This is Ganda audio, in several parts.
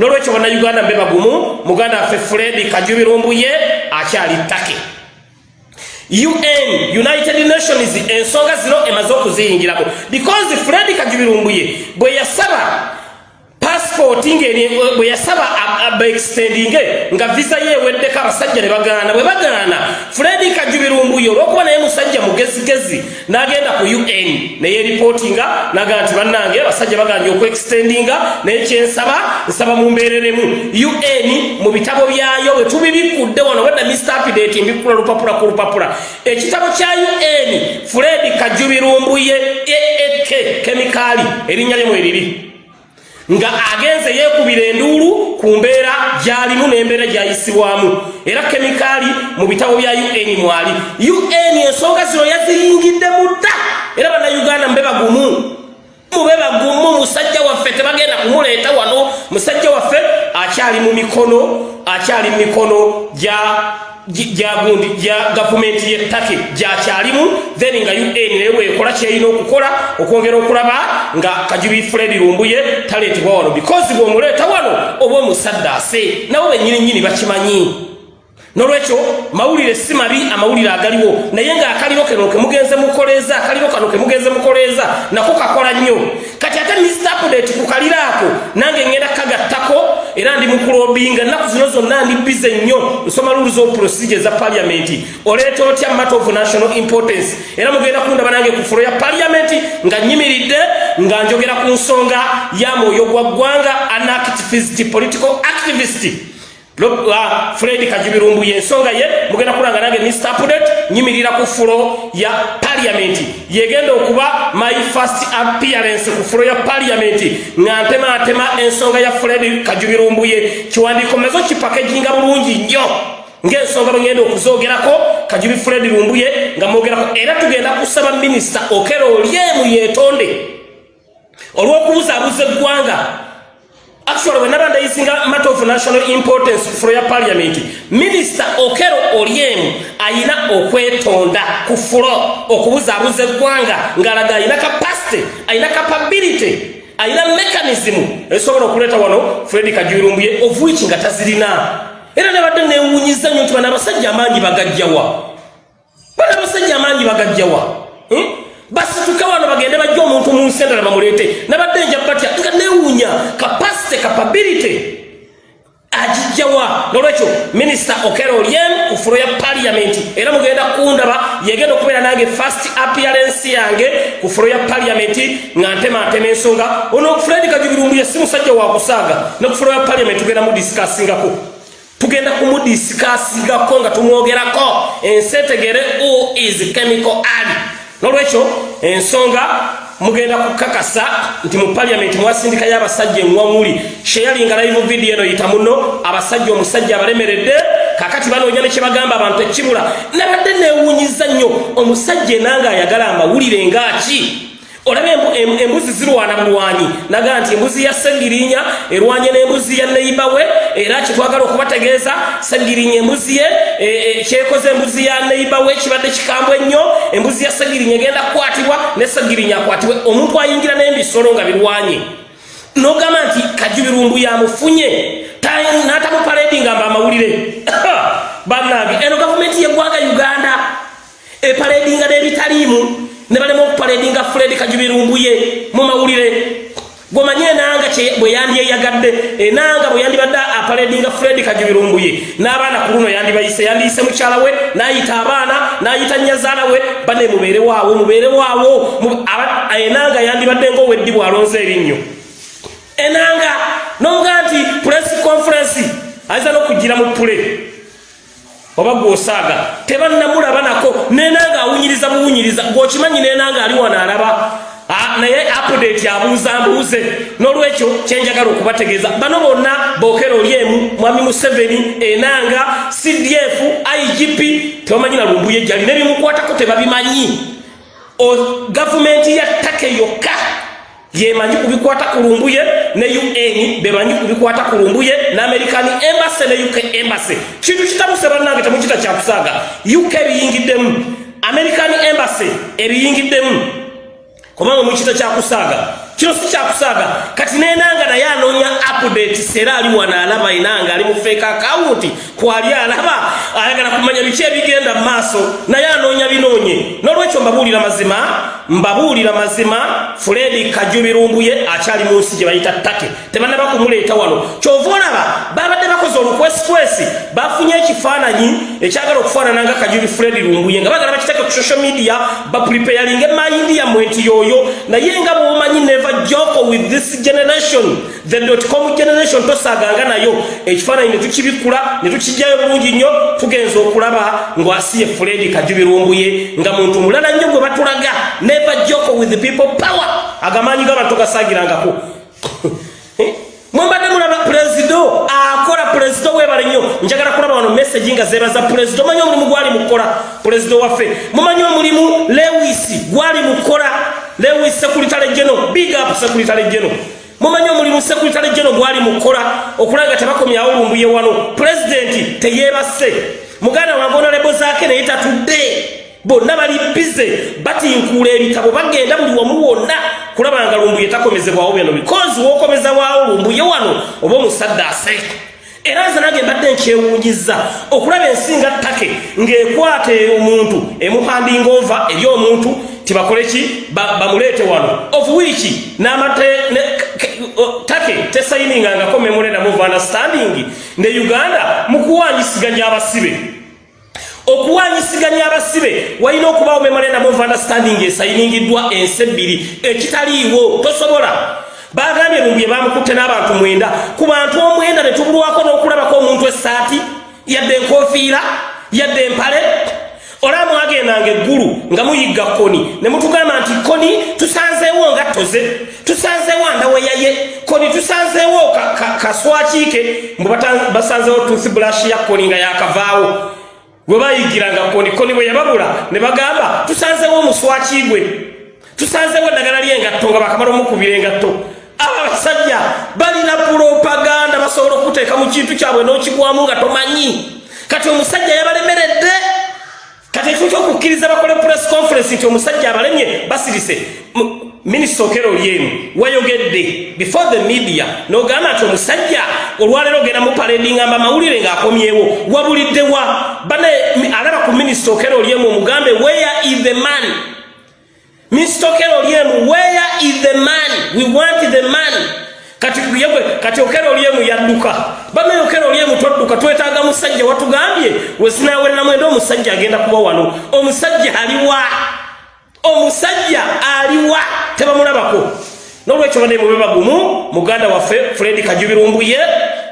nolwekyo bannayuganda mbe bagumu muganda waffe fred kajubirumbuye akyali ttake. Un united nations ensonga zino emaze okuziyingiramu. Because fred kajubirumbuye bwe yasaba ngeri bwe yasaba abaextendinge nga visa yeeweddeko abasajja ne bagaana bwe bagaana. Fredi kajubirumbuye olwokuba naye musajja mugezigezi n'agenda ku un neyeripootinga nagaa nti bannange abasajja baganja okuextendinga naye kyensaba nsaba mumbeereremu. Un mu bitabo byayo bwe tubibikudde wano wedda mr update mbikula lupapula ku lupapula. Ekitabo kya un fredi kajubirumbuye eek kemikaali erinnya lyemu eriri nga agenze yeekubira enduulu ku mbeera gy'alimu n'embeera gy'ayisibwamu. Era kemikaali mu bitabo bya un mwali. Un ensonga zino yaziyingidde mudda era bannayuganda mube bagumu. Mube bagumu musajja waffe tebagenda kumuleeta wano. Musajja waffe akyali mu mikono akyali mu mikono gya gyagundi gya gavumenti yettake gyakyalimu then nga un naye bwekola kyerina okukola okwongera okulaba nga kajubi fred lumbuye taleetebwa wano. Because bwomuleeta wano oba omusaddaase nabo benyininyini bakimanyi. Nolwekyo mawulire si mabi amawulire agaliwo. Naye ngaakaliwo kano kemugenze mukoleeza akaliwo kano kemugenze mukoleeza nako kakola nnyo. Kati ate mr update ku kaliraako nange ngenda era ndi mukulobinga nnaku zino zonna ndi bize nnyo. Nsoma rules of procedure za paliamenti oleeta otya matter of national importance? Era mugenda kundaba nange ku fulo ya paliamenti nga nyimiridde nga njogera ku nsonga ya mwoyo gwa ggwanga anactivist political activist fred kajibirumbu yensonga ye mugenda kulanga nange mr pudet nyimirira ku fulo ya paliamenti yegenda okuba my first appearance ku fulo ya paliamenti nga ntematema ensonga ya fred kajibirumbu ye. Kiwandiiko mezo kipakeginga bulungi nnyo. Ng'ensonga bwengenda okuzogerako kajubi fred lumbuye nga mwogerako era tugenda kusaba minisita okera olyemu yeetonde. Olw'okubuzaabuza eggwanga actually when nabanda isinga matter of national importance for ya parliament minister okero oliemu ayina okwetonda ku fulo okubuzaabuza eggwanga ngalaga ayina capacity ayina capability ayina mechanism. Esobola okuleeta wano fred kajirumbuye of which nga tazirina. Era nabadde newunyiza nnyo nti bana abasajja amaanyi bagajjawa. Bana abasajja amaanyi bagajjawa. Hmm? Basituke wano bagende bajja omuntu mu nsi endala bamuleete. Nabadde nja batya nga newuunya capacity capability agijjawa nolwekyo minisita okero olyen ku fulo ya paliamenti era mugenda kundaba yegenda okubeera nange fast appearance yange ku fulo ya paliamenti nga ntematema ensonga. Ono fred kajubirumbuye si musajja wakusaaga ne ku fulo ya paliamenti tugenda mudisikassingako tugenda kumudisikasingako nga tumwogerako. Ensi etegere who is chemical ali nolwekyo ensonga mugenda kukakasa nti mu paliamenti mwasindikayo abasajja eŋwaŋuli sheyalinga live video eno yita muno abasajja omusajja abalemeredde kakati banoonya nekyebagamba abantu ekibula nabadde newunyiza nnyo omusajja enanga ayagala amawulire ngaaki olaba embuzi zirwana bulwanyi naga nti embuzi ya segirinya erwanye n'embuzi ya neiba we era kitwagala okubategeeza segirinya embuzi ye kyekoze embuzi ya neiba we kibadde kikambwe ennyo embuzi ya segirinya egenda kukwatibwa ne segirinya akwatibwe. Omuntu ayingira n'embisolo nga birwanye. Nogamba nti kajubirumbu yamufunye n'atamupaledi nga mba amawulire. Bannange eno gavumenti yeggwanga uganda. Epaledinga n'ebitaliimu ne balema okupaledinga fred kajubirumbuye mu mawulire. Gomanye enanga bwe yandyeyagadde enanga bwe yandibadde apaledinga fred kajubirumbuye. N'abaana ku luno yandibayise yandiyise mukyala we n'ayita abaana n'ayita nyazaala we bane mubeere waawo mubeere waawo. Enanga yandibadde ngaoweddi bwalonze erinnyo enanga nomuga nti press conference ayinza n'okugira mu pule oba gwosaaga tebannamulaba nako nenanga awunyiriza buwunyiriza gwokimanyi nenanga ali wano alaba naye apudate abuuza mbuuze n'olwekyo kyenjagala okubategeeza. Bano bonna bookera olyemu mwami museveni enanga cdf igp tebamanyi na lumbuye jali nebimukwatako tebabimanyi. Gavumenti ya ttake yokka yemanyi kubikwata kulumbuye ne un bemanyi kubikwata kulumbuye na american embassy ne uk embassy. Kintu kitabuse bannange temukita kyakusaaga uk ebiyingiddemu american embassy ebiyingiddemu kubanga mukita kyakusaaga kino si kyakusaaga kati nenanga naye anoonya updates era ali wano alaba inanga ali mu fake account. Kwali alaba? Ayagala kumanya biki ebigenda mu maaso. Naye anoonya binoonye. N'olwekyo mbabuulira mazima mbabuulira mazima fredi kajubirumbuye akyali mu nsi gye bayita ttake. Tebannaba kumuleeta wano. Kyova olaba babadde bakoze olukwesikwesi bafunye ekifaananyi ekyagala okufaanana nga kajubi fredi lumbuye nga bagala bakiteeke ku social media bapreparinga emayindi yammwe nti yooyo naye nga bwomanyi neva joko with this generation the dotcom generation tosaaganga nayo. Ekifaananyi ne tukibikula ne tukijjayo bulungi nnyo tugenza okulaba ng'asiye fredi kajubi lumbuye nga muntu mulala nnyo gwe batulaga. Neva joko with the people power. Agamaanyi g'abantu gasaagirangako mwembadde mulaba purezido akola purezido webale nnyo. Njagala kulaba wano meseji nga zebaza purezido mumanyi omulimu gwali mukola purezido waffe. Mumanyi omulimu lewis gwali mukola lewis sekuritale geno big up sekuritale geno mumanyi omulimu sekuritale geno gwali mukola okulaga tebakomyawo lumbuye wano. Pulezidenti teyebase muganda wange onalebo zaake naye tatudde. Bonna bali bize batinkuula ebitabo bagenda buli wamu wonna kulaba nga lumbuye takomezebwawo byano bikozi wokomezebwawo lumbuye wano oba omusadde ase. Era nze nange mbadde nkyewunyiza okulaba ensi nga ttake ng'ekwata omuntu emuhandinga ova eri omuntu tibakole ki? Bamuleete wano. Of which n'amate take tesayiningangako memorandum of understanding. Ne uganda mu kuwanyisiganya abasibe. Okuwanyisiganya abasibe walina okubaawo memorandum of understanding esayiningiddwa ensi ebbiri ekitaliiwo tosobola. Bagambye lumbuye bamukutte n'abantu mwenda ku bantu omwenda ne tubulwako n'okulabako omuntu essaati yadde enkofiira yadde empale olaba mwagendanga eggulu nga muyigga koni. Ne mutugamba nti koni tusanzeewo ngattoze tusanzeewo andaweyaye koni tusanzeewo kaswakiike. Mbwe basanzeewo toothbrush ya koni nga yakavaawo bwe bayigiranga koni koni bwe yababula ne bagamba tusanzeewo omuswaki gwe. Tusanzeewo eddagala ly'engatto nga bakamala omukubira engatto. Abasajja balina pulopaganda basobola okuteeka mu kintu kyabwe n'okigwamu nga tomanyi. Kati omusajja yabalemeredde kati ekyo kyokukkiriza bakole press conference nti omusajja abalemye basirise minisita okero olyemu wayogedde before the media n'ogamba nti omusajja olwaleero ogenda mu paredi ngamba amawulire ng'akomyewo wabuliddewa bane alaba ku minisita okero olyemu omugambe where is the man? Minisita okero olyemu where is the man? We want the man kati yegwe kati okero olyemu yadduka. Bame okero olyemu todduka twetaaga musajja watugambye wezinawerera mwenda omusajja agenda kuba wano. Omusajja aliwa omusajja aliwa tebamulabako. N'olwekyo bane mube bagumu muganda waffe fredi kajubirumbuye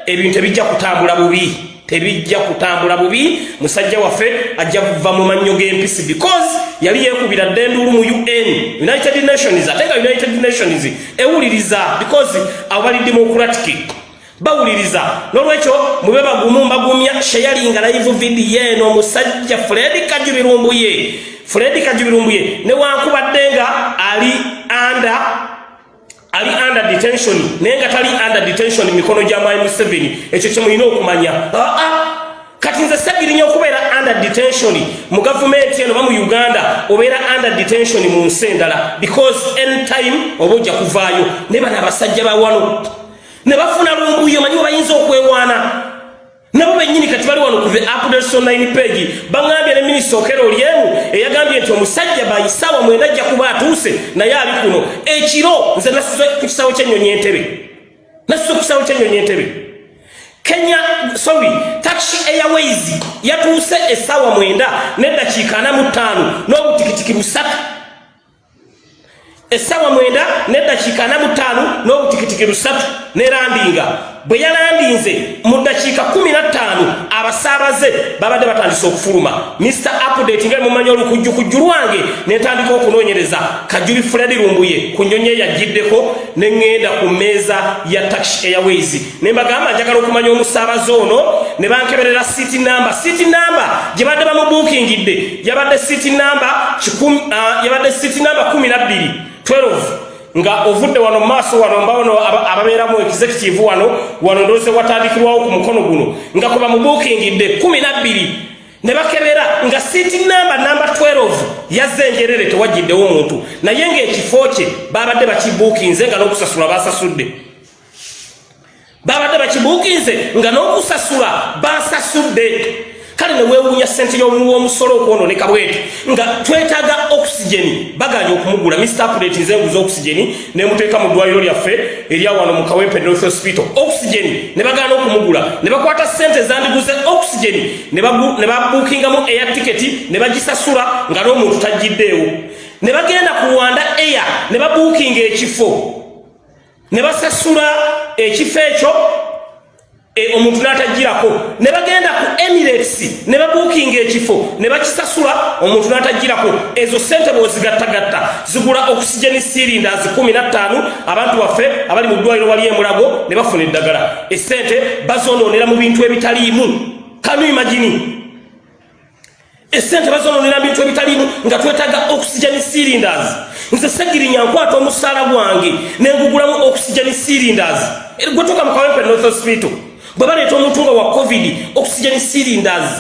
ebintu tebijja kutambula bubi tebijja kutambula bubi. Musajja waffe ajja kuva mu mannyo g'empisi because yali yeekubira ddenduulu mu un united nations ate nga united nations ewuliriza because abo bali democratic. Bawuliriza. N'olwekyo mube bagumu mbagumya sheyalinga live video eno omusajja fredi kajubirumbuye. Fredi kajubirumbuye newankubadde nga ali under ali under detention naye nga tali under detention mikono gya mwai museveni ekyo kyemulina okumanya. Aa kati nze sagirinya okubeera under detention mu gavumenti eno ba mu uganda obeera under detention mu nsi endala because anytime oba ojja kuvaayo. Ne bano abasajja bawano ne bafuna lumbuyo manyi bayinza okwewaana nabo bennyini kati bali wano kuva updates online page baŋambye ne minisita okero olyemu eyagambye nti omusajja bayisaawa mwenda ajja kuba atuuse naye ali kuno. Ekiro nze nasuze ku kisawo ky'ennyonyi entebe. Nasuze ku kisawo ky'ennyonyi entebe. Kenya sorry taxi airways yatuuse essaawa mwenda n'eddakiika ana mu ttaano n'obutikitiki busatu. Essaawa mwenda n'eddakiika ana mu ttaano n'obutikitiki busatu nerandinga bwe yalandinze mu ddakiika kumi na ttaano abasaabaze babadde batandise okufuluma. Mr update nga mumanyi olukujjukujju lwange netandika okunoonyereza. Kajuli fred lumbuye ku nnyonyi eyagiddeko ne ŋŋenda ku mmeeza ya taxi airways. Ne mbagamba njagala okumanya omusaabaze ono ne bankeberera city namba city namba gye badde bamubuukingidde yabadde city namba yabadde city namba 12 12 nga ovudde wano maaso wano mbawano ababeeramu executive wano wano ndose watandikirwawo ku mukono guno nga kuba mubuukingidde 12 ne bakebera nga siiti namba namba 12 yazze enjerere tewajjiddewo omuntu naye ng'ekifo kye babadde bakibuukinze nga n'okusasula basasudde babadde bakibuukinze nga n'okusasula basasudde kale ne weewuunya ssente y'omusolo okwononeka bwetu nga twetaaga okisigeni baganya okumugula. Mr plate nze nguza okisigeni nemuteeka mu ddwaliro lyaffe erya wano mu kawempe north hospital. Okisigeni ne bagaana okumugula. Ne bakwata ssente zandiguze okisigeni ne babuukingamu eya tiketi ne bagisasula nga n'omuntu tajjiddeewo. Ne bagenda ku rwanda air ne babuukinga ekifo. Ne basasula ekifo ekyo omuntu n'atagirako ne bagenda ku emirates ne babuukinga ekifo ne bakisasula omuntu n'atagirako ezo sente bwezigattagatta zigula okisigeni sirindas 15 abantu baffe abali mu ddwaliro wali emulago ne bafuna eddagala. Esente bazonoonera mu bintu ebitaliimu. Kanu imagini esente bazonoonera mu bintu ebitaliimu nga twetaaga okisigeni sirindas nze segirinya nkwata omusaala gwange nengugulamu okisigeni sirindas gwetuuka mu kawempe north hospital bwe baleeta omuntu nga wa covid oxygen cylinders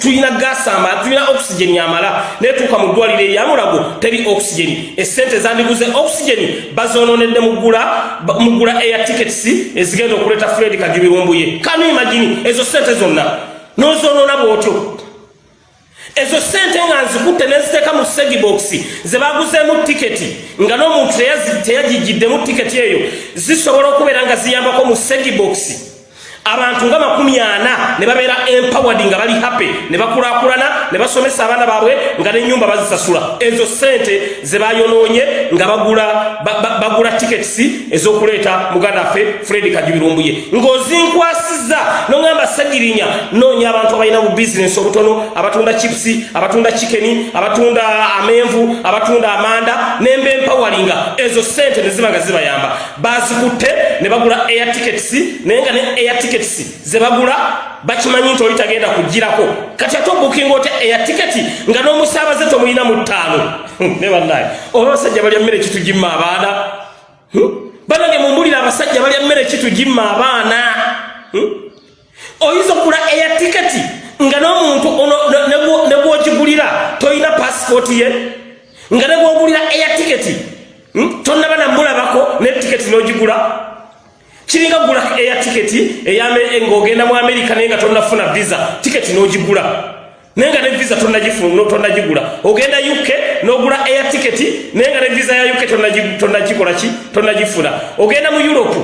tulina gasi amala tulina oxygen amala netuuka mu ddwaliro eryamulago teri oxygen. Esente zandiguze oxygen bazononedde mugula air tickets ezigenda okuleeta fred kagibirumbuye. Kanu imagini ezo sente zonna? Nozonona bwotyo. Ezo sente nga nzikutte neziteeka mu segiboxi zebaguzeemu tiketi nga n'omuntu teyagijjiddemu tiketi eyo zisobola okubeera nga ziyambako mu segiboxi abantu nga makumi ana ne babeera empowered nga bali happy ne bakulakulana ne basomesa abaana baabwe nga nenyumba bazisasula. Ezo sente zebayonoonye nga bagula bagula tickets ezokuleeta muganda waffe fred kajubirumbuye ng'ozinkwasiza nogamba sagirinya noonya abantu abalina bu bizinesi obutono abatunda chipusi abatunda chikeni abatunda amenvu abatunda amanda nemba empawalinga ezo sente ne ziba nga zibayamba. Bazikutte ne bagula air tickets naye nga ne air tickets tickets zebagula bakimanyi nti oli tagenda kugirako. Kati ate obukinga oti eya tiketi nga n'omusaabaze tomulina mu ttaano. Ne bannaye oba abasajja balya mmere kitugimma abaana? Banange mumbulira abasajja balya mmere kitugimma abaana? Oyinza okugula eya tiketi nga n'omuntu ne gwogigulira tolina pasipooti ye? Nga ne gwogulira eya tiketi hmm? tonnaba namulabako ne tiketi n'ogigula kiringa gula eya tiketi ng'ogenda mu amerika naye nga tonnafuna visa. Tiketi n'ogigula. Naye nga ne visa tonnagigula. Ogenda uk n'ogula eya tiketi naye nga ne visa ya uk tonnagikola ki? Tonnagifuna. Ogenda mu europe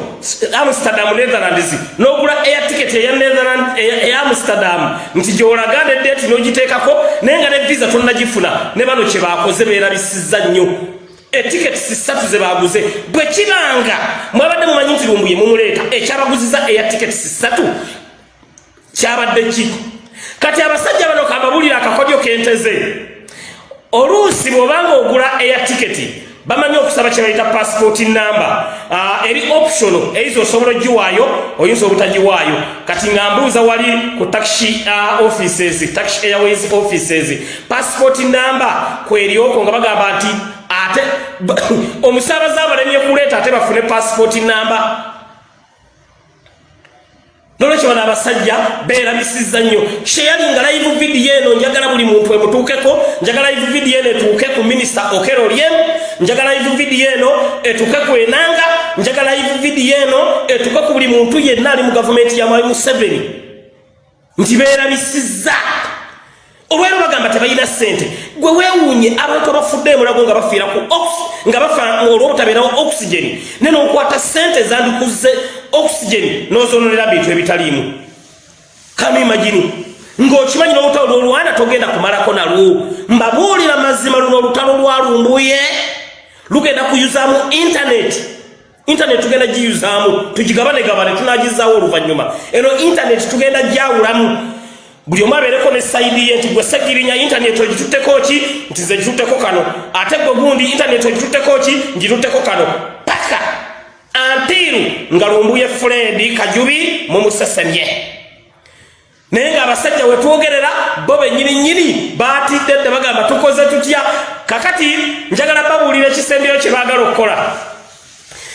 amsterdam netherlands n'ogula eya tiketi eya amsterdam. Nti gyolaga nedeeti n'ogiteekako naye nga ne visa tonnagifuna. Ne bano kye bakoze beerabisizza nnyo etiketi sisatu zebaguze bwe kibanga mwabadde mumanyi nti lumbuye mumuleeta. Ekyabaguziza eya tiketi sisatu kyabadde ki? Kati abasajja bano kamabulire akakodyo kenteze. Oluusi bw'obanga ogula eya tiketi bamanyi okusaba kyebayita pasipooti namba uh, eri optiono eiza osobola ogiwaayo oyinza obutagiwaayo. Kati nga mbuuza wali ku taxi uh, offices taxi airways offices pasipooti namba kwerioko nga bagamba nti ate omusaabaze abalemye kuleeta ate bafune pasipooti namba. Nolwekyo bano abasajja beerabisizza nnyo. Kyeyalinga live vidiyo eno njagala buli muntu emutuukeko njagala live vidiyo eno etuuke ku minisita okero lyem njagala live vidiyo eno etuuke ku enanga njagala live vidiyo eno etuuke ku buli muntu yenna ali mu gavumenti ya mwalimu seveni nti beerabisizza olwero bagamba tebalina ssente. Gwe weewuunye abantu abafudde emulago nga bafiira ku nga bafa olwobutabeerawo oxygeni ne nookwata ssente zandikuze oxygeni n'ozononera bintu ebitaliimu. Kanu imagini ng'okimanyi n'olutalo lwolwana togenda kumalako nalwo. Mbabuulira mazima luno olutalo lwalumbuye lugenda kuyuzaamu intaneti intaneti tugenda giyuzaamu. Tugigabanegabane tunagizaawo oluvannyuma. Eno intaneti tugenda gyawulamu buli omu abeereko ne sayidi ye nti gwe segirinya intaneti ogitutteko ki? Nti ze gitutteko kano. Ate gwe gundi intaneti ogitutteko ki? Ngitutteko kano. Paka! Antiiru nga lumbuye fuledi kajubi mumusesemye naye ng'abasajja we twogerera bo bennyininyini baatidde dde bagamba tukoze tutya? Kakati njagala babuulira ekisembiro kye baagala okukola.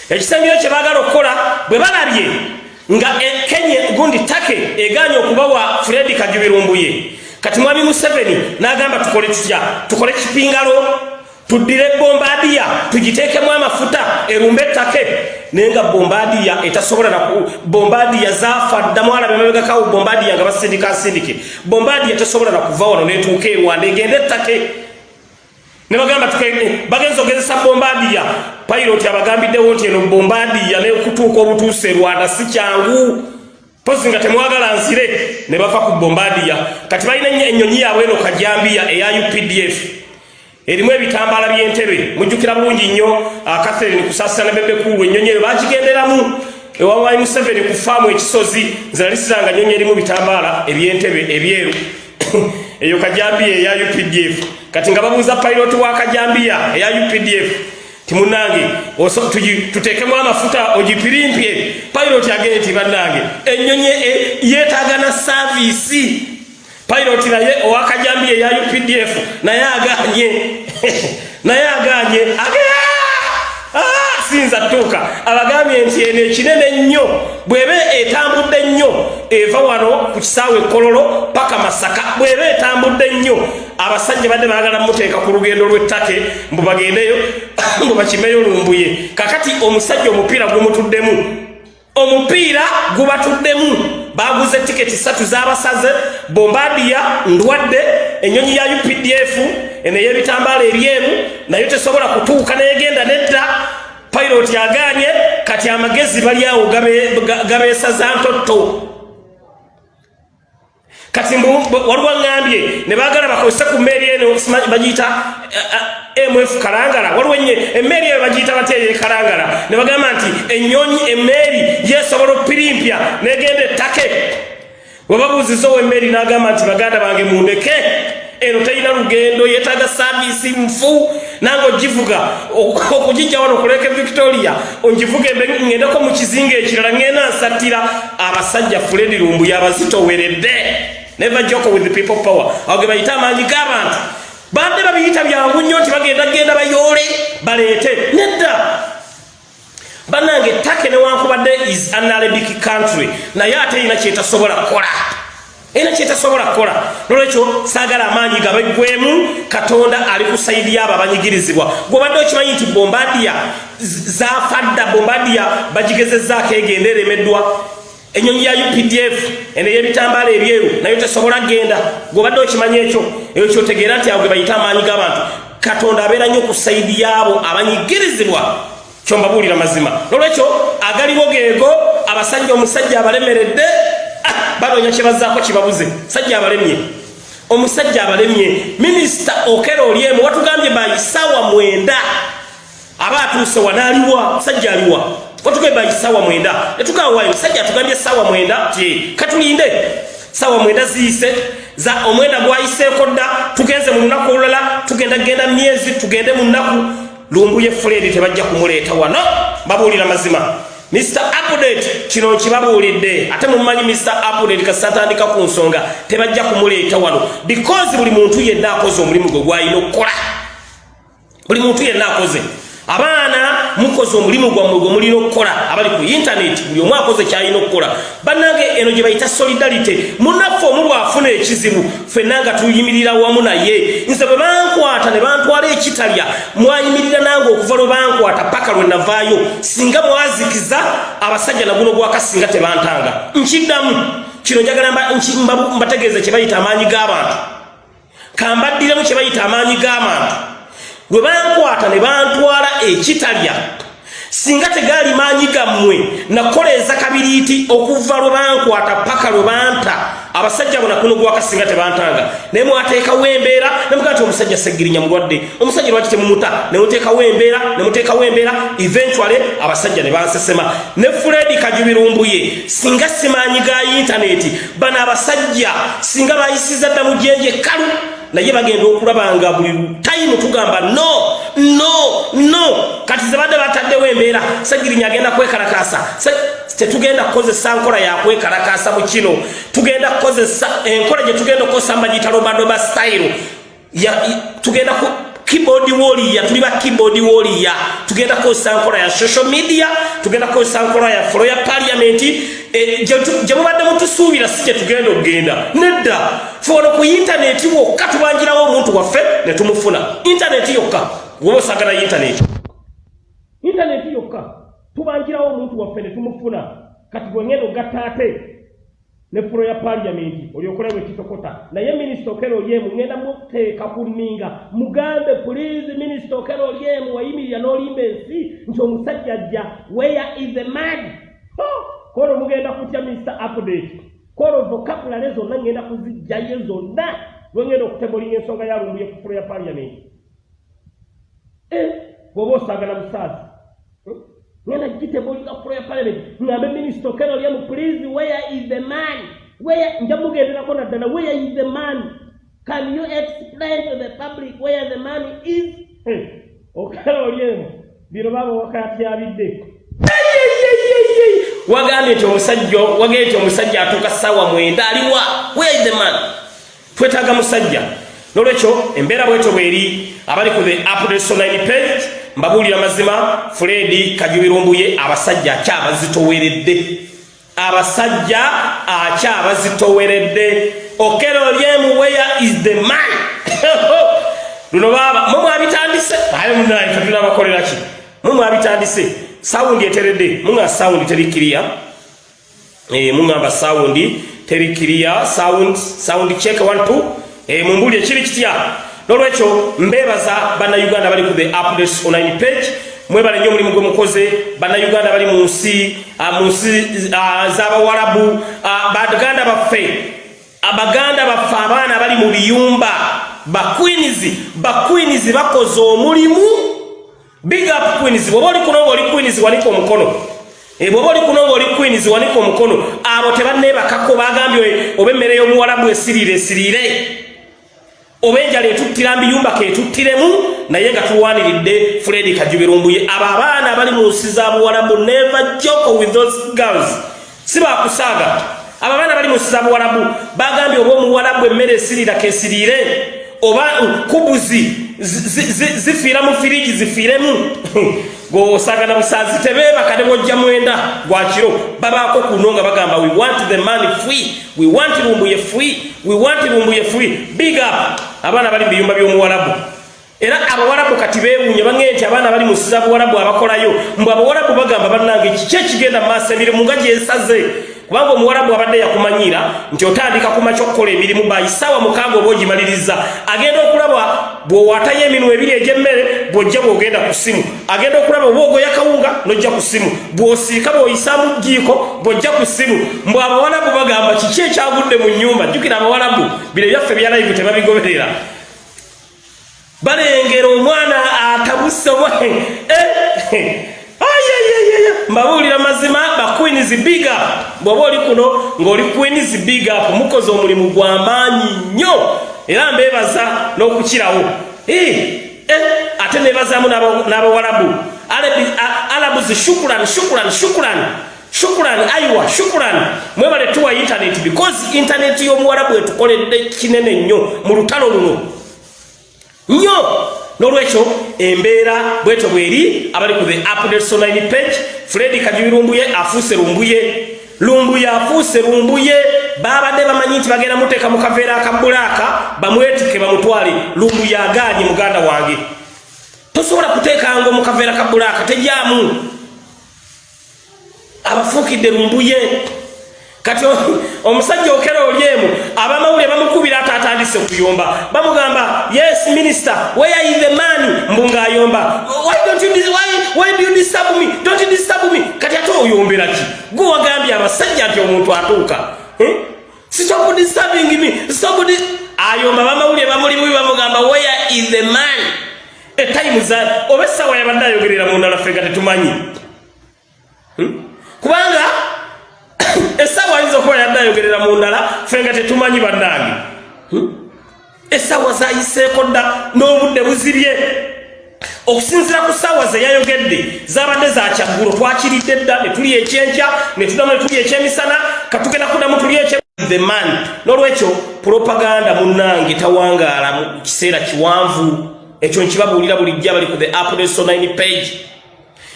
Ekisembiro kye baagala okukola bwe balabye nga kenye gundi take eganya okubawa fredi kajubirumbuye. Kati mwami museveni n'agamba tukole tutya? Tukole kipingalo tuddire bombadiya tugiteekemu amafuta erumbe ettake. Naye nga bombadiya etasobola bombadiya zafa ddamu alabe emabegakawo bombadiya nga basindika nsindike bombadiya tesobola nakuva wano netuuka erwanda egende ettake ne bagamba bagenza ogezesa bombadiya payiroti abagambiddewo nti eno bombadiya nekutuuka obutuuse rwanda si kyangu. Pozi nga temwagala nsire ne bava ku bombadiya kati balina ennyonyi yaabwe eno kajambiya eya updf erimu ebitambala byentebe mujjukira bulungi nnyo. Catherine kusasira ne bebekulu ennyonyi eyo bagigenderamu. Ewawayi museveni ku faamu ekisozi nziralisiranga nnyonyi erimu bitambala ebyentebe ebyeru eyo kajambiya eya updf kati nga babuuza piloti wa kajambiya eya updf timunange tuteekemu amafuta ogipirimpye. Piloti agende ti bannange ennyonyi e, yeetaaga na saaviisi pilot naye owakajambiye ya updf naye aganye. Naye aganye. Ah! Sinza tuuka abagambye nti eno ekinene nnyo bweba etambudde nnyo eva wano ku kisaawe kololo paka masaka bweba etambudde nnyo abasajja badde baagala muteeka ku lugendo lw'ettake mbu bagendeyo mbu bakimeyo lumbuye. Kakati omusajja omupiira gumutuddemu omupiira gubatuddemu. Baguze tiketi satu z'abasaze bombadiya ndwadde enyonyi ya updf eney'ebitambaala ebyemu naye tesobola kutuuka neyegenda nedda piloti aganye kati amagezi bali awo gabeesaza ntotto. Kati waliwo ŋŋambye ne baagala bakozese ku mmeeri eno bagiyita eh, eh, mf kalangala. Waliwo nye emmeeri eyo bagiyita bateeye kalangala. Ne bagamba nti enyonyi emmeeri yesobola opirimpya negenda ettake. Webabuuzizaowo emmeeri n'agamba nti baganda bange mundeke eno talina lugendo yetaaga saavisi nfu nange ogivuga okugijja wano okuleka victoria ongivuga ŋŋendeko mu kizinga ekirala ŋŋenda nsattira abasajja fuledi lumbu yabazitoweredde. Never joke with people power. Awo ge bayita amaanyi g'abantu badde babiyita byangu nnyo nti bagenda genda bayoole baleete. Nedda! Bannange take newankubadde is anarabic country naye ate erina kyetasobola kukola erina kyetasobola kukola. Nolwekyo saagala amaanyi gabaggwemu katonda ali ku saidi yaabo abanyigirizibwa. Gwobadde okimanyi nti bombadiya zafadda bombadiya bagigezezaako egenda eremeddwa. Enyonyi ya updf eno ey'ebitambaala ebyeru nayo tesobola genda gwobadde okimanyi ekyo eyo kyotegeera nti awo ge bayita amaanyi g'abantu. Katonda abeera nnyo ku saidi yaabo abanyigirizibwa. Kyombabuulira mazima. Nolwekyo agaliwo geego abasajja omusajja abalemeredde banoonya kyebazaako kibabuze sajja abalemye. Omusajja abalemye minisita okera olyemu watugambye bayisaawa mwenda. Aba atuuse wanaaliwa sajja aliwa. Watugamba isawa mwenda. Netugawayo. Musajja atugambye sawa mwenda. Ti katulinde. Sawa mwenda ziyise za omwenda gwayiseeko dda. Tugenze mu lunaku olulala. Tugenda genda myezi. Tugende mu nnaku. Lumbu ye fuledi tebajja kumuleeta wano. Babuulira mazima mr update kino nkibabuulidde ate mumanyi mr update kasatandika ku nsonga tebajja kumuleeta wano. Because buli muntu yenna akoze omulimu gwe gwalina okukola buli muntu yenna akoze abaana mukoze omulimu gwammwe gwe mulina okukola abali ku intaneti buli omu akoze kyalina okukola. Bannange eno gye bayita solidarite munaffe omu bwafuna ekizibu ffenna nga tuyimirira wamu naye. Nze bwe bankwata ne bantwala ekitalya mwayimirira nange okuva lwe bankwata paka lwe navaayo singa mwazikiza abasajja naguno gwakasinga tebantanga. Nkiddamu kino njagala mbategeeze kye bayita amaanyi g'abantu. Kambaddiremu kye bayita amaanyi g'abantu bwe bankwata ne bantwala ekitalya. Singa tegaali maanyi gammwe nakoleeza kabiriiti okuva lwe bankwata paka lwe banta. Abasajja bona kuno gwakasinga tebantanga. Naye mwateekawo embeera nemugaa ti omusajja segirinya mulwadde omusajja lwaki temumuta nemuteekawo embeera nemuteekawo embeera eventuale abasajja ne bansesema. Ne fredi kajubirumbuye singa simaanyi ga intaneti bano abasajja singa bayisiza dda mu jenje kalu naye bagenda okulaba nga buli tayimu tugamba no no no. Kati zebadde bataddewo embeera segirinya agenda kwekalakasa tetugenda kukozesa nkola yakwekalakasa mu kino. Tugenda kukozesa enkola gye tugenda okukozesa mbagiyita lobadoba style. Tugenda keyboard warrior. Tuli ba keyboard warrior. Tugenda kukozesa nkola ya social media tugenda kukozesa nkola ya floor ya parliament. E, gye mubadde mutusuubira si gye tugenda okugenda. Nedda feono ku intaneti wokka tubanjirawo omuntu waffe ne tumufuna. Intaneti yokka woba osagala intaneti intaneti yokka tubanjirawo omuntu waffe ne tumufuna. Kati bwengenda ogatta ate ne fulo ya paliamenti olyokola bwe kitokota. Naye minisita okero olyemu ŋŋenda muteeka ku nninga mugambe pulizi minisita okero olyemu wayimirira n'olimba ensi nti omusajja ajja weya is the man? Kolo mugenda kutya minisita update? Kolo vocapulale zonna ŋŋenda kuzijjayo zonna lweŋŋenda okutemulinga ensonga yalumbuye ku fulo ya paliamenti eh, bw'oba osagala musaazi ngenda gitebuulira fulo ya parliament ngambe minisita okero lyemu please where is the man? Where nja mugenderako naddala where is the man? Can you explain to the public where the man is? Okero lyemu bino baba wakatyabidde wagambye nti omusajja wagambye nti omusajja atuuka ssaawa mwenda aliwa where is the man? Twetaaga musajja. Nolwekyo embeera bwetyo bweri abali ku the update page mbabuulira mazima fuledi kajubirumbuye abasajja akyabazitoweredde abasajja akyabazitoweredde okero lyemu weya is the man? Luno baba mumwabitandise aye munaye katuna bakolera ki? Mumwabitandise sawundi eteredde munga sawundi terikiriya e, mungamba sawundi terikiriya sound check 12 e, mumbuli ekiri kitya nolwekyo mbebaza bannayuganda bali ku the updates online page mwebale nnyo omulimu gwe mukoze. Bannayuganda bali mu nsi mu nsi z'abawalabu baganda baffe abaganda baffe abaana bali mu biyumba bakwinizi bakwinizi bakoze omulimu. Big up queens bwoba oli kuno ngaoli queens wanika omukono. Bwoba oli kuno ngaoli queens wanika omukono. Abo tebanneebakako bagambye oba emmere y'omuwalabu esiriire esiriire oba enjala etuttira mbiyumba ketuttiremu naye nga tuwaniridde fredi kajubirumbuye. Abo abaana abali mu nsi za buwalabu never joko with those girls. Si bakusaaga abo abaana bali mu nsi za buwalabu bagambye oba omuwalabu emmere esirira kesiriire oba kubuzi zifiira mu firiji zifiiremu gosagana busazi tebeebaka ne bojja mwenda. Gwakiro babaako kuno nga bagamba we want the money free. We want lumbuye free. We want lumbuye free. Big up. Abaana bali mubiyumba by'omuwalabu era abawalabu kati beewuunye baŋee nti abaana bali musiza buwalabu abakolayo mbwe abawalabu bagamba bannange kiki ekigenda mu maaso emirimu nga gyesaze kubanga omuwalabu abadde yakumanyira nti otandika kumakya okukola emirimu bayisaawa mukaaga oba ogimaliriza. Agenda okulaba bwowatayo eminwa ebiri egyemmere bwojja bwogenda ku ssimu. Agenda okulaba oba ogoya kawunga nojja ku ssimu. Bwosiika bwoyisaamu jiiko bwojja ku ssimu. Mbwe abawalabu bagamba kiki ekyagudde mu nyumba jjukira abawalabu bino byaffe byalaivu tebabigoberera. Balengera omwana atabuse mbabuulira mazima baqueens big up. Bw'oba oli kuno ng'oli queens big up mukoze omulimu gw'amaanyi nnyo. Era mbeebaza n'okukirawo. Ate neebazaamu n'abawalabu alabuzi shukuran shukuran shukuran shukuran aiwa shukuran mwebale tuwa internet because internet y'omuwalabu etukoledde kinene nnyo mu lutalo luno. Nnyo nolwekyo embeera bwetyo bweri abali ku the updates online page fredi kajubirumbuye afuuse lumbuye. Lumbuye afuuse lumbuye babadde bamanyi nti bagenda muteeka mu kaveera akabulaaka bamwetike bamutwale. Lumbuye agaanye muganda wange. Tosobola kuteekanga mu kaveera kabulaaka tejyamu abafuukidde lumbuye kati omusajja okera olyemu abamawulire bamukubira ate atandise okuyomba bamugamba yes minister where is the man? Mbu ngaayomba why don't you why, why do you disturb me? Don't you disturb me? Kati ate oyombera ki? Gwe wagambye abasajja nti omuntu atuuka. Eh? stop disturbing me stop dis ayomba bamawulire bamulimu bamugamba where is the man? Etayimu za oba essaawa yabadde ayogerera mu ndala ffe nga tetumanyi hmm? Okuba yadde ayogerera mu ndala ffe nga tetumanyi bannange. Hmm? essaawa zayiseeko dda n'obudde buzibye okusinzira ku ssaawa ze yayogedde zabadde zakyaggulo twakiridde dda ne tuli ekyenkya ne tudamu ne tuli ekyemisana katugenda kudamu tuli ekye the man. N'olwekyo propaganda munnange tawangaala mu kiseera kiwanvu. Ekyo nkibabuulira bulijja bali ku the 9 page.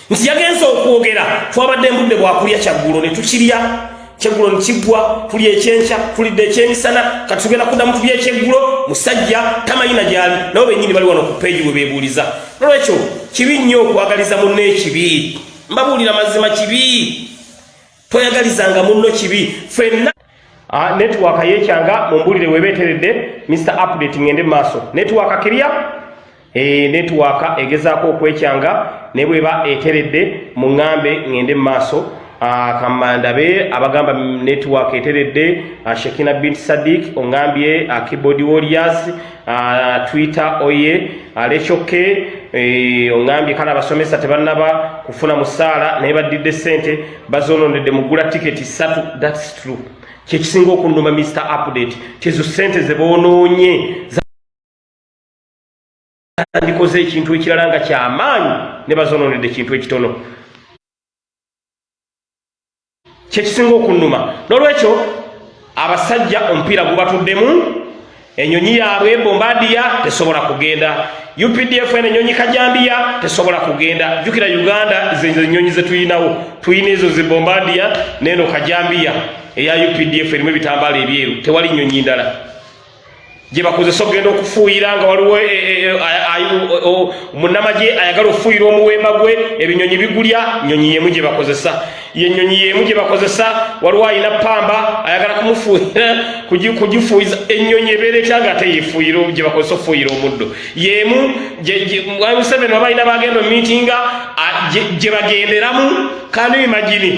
Nti yagenza okwogera twabadde embudde bwakulya kyaggulo ne tukirya kyeggulo nekigwa tuli ekyenkya tulidde ekyemisana kati tugenda kuddamu tuli ekyeggulo musajja tamayina gyali nabo benyini bali wano ku peegi bwe beebuuliza. Nolwekyo kibi nnyo okwagaliza munno ekibi. Mbabuulira mazima kibi. Toyagalizanga munno kibi. Fenna ah, netiwaka yekyanga mumbuulire webeeteredde mr update ngende mumaaso netiwaka kirya e, netiwaka egezaako okwekyanga ne bweba eteredde muŋŋambe ngende mumaaso Ah, kamandabe abagamba network eteredde uh, Shekina bint Sadik ongambye uh, keyboard warriors uh, Twitter oye alechoke eh, ongambye kana abasomesa tebannaba kufuna musaala naye baddidde sente bazonondedde mugula tiketi satu that's true. Kyekisinga okunduma Mr Update kyezo sente zebonoonye ndikoze ekintu ekirala nga kyamaanyi ne bazonondedde ekintu ekitono kyekisinga okunuma nolwekyo abasajja omupiira gubatuddemu enyonyi yaabwe bombadiya tesobola kugenda. Updf en enyonyi kajambiya tesobola kugenda. Jukira uganda zenyonyi zetuyinawo tuyina ezo zibombadiya neno kajambiya. Eya updf erimu ebitambala ebyeru. Tewali nyonyi ndala gyebakozesa okugenda okufuuyira nga waliwo munamagye ayagala okufuuyira omuwemba gwe ebinyonyi bigulya nyonyi yemu gyebakozesa yenyonyi yemu gyebakozesa waliwo ayina pamba ayagala kumufuuyira kugifuuyiza enyonyi ebeera etya nga ate yefuuyira gyebakozesa okufuuyira omuddo. Yemu museveni wabalina bagenda omitinga gyebagenderamu kanu imagini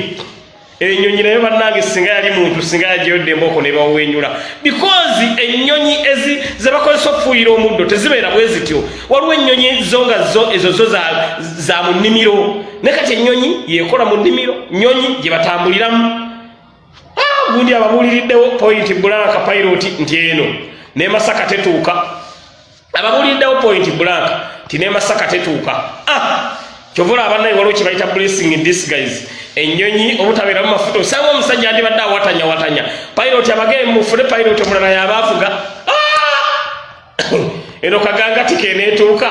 enyonyi naye bannange singa yali muntu singa yajyodde emboko ne bawenyula. Because ennyonyi ezi zebakozesa okufuuyira omuddo tezibeera bwe zityo. Waliwo ennyonyi zo nga zo ezo zo za, mu nnimiro. Ne kati ennyonyi yekola mu nnimiro nyonyi gye batambuliramu. Ah, gundi ababuuliriddewo point blanka pilot nti eno ne masaka tetuuka. Ababuuliriddewo point blanka ti ne masaka tetuuka. Ah, kyovula abannaye waliwo kye bayita blessing in disguise enyonyi obutabeeramu mafuta osanga omusajja andibadde awatanya watanya pilot abagee mufune pilot omulala yabaavuga ah! eno kagangati keneetuuka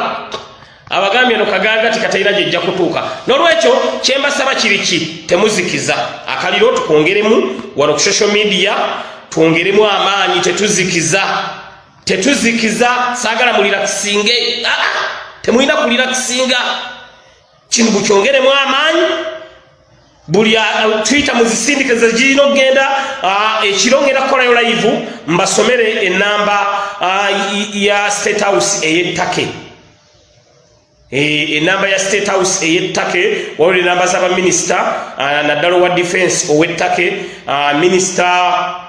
abagambye eno kagangati katalina gyejja kutuuka. Nolwekyo kyembasaba kiriki temuzikiza. Akaliro tukwongeremu wano ku social media twongeremu amaanyi tetuzikiza. Tetuzikiza saagala mulirakisinge ah! temulina kulirakisinga kino bukyongeremu amaanyi buli twitter muzisindikiza girina okgenda ekiro ngenda kukolayo live mbasomere enamba ya state house ey'ettake. Enamba ya state house ey'ettake waliwo enamba z'abaminisita naddala owa defense ow'ettake minisita Uh,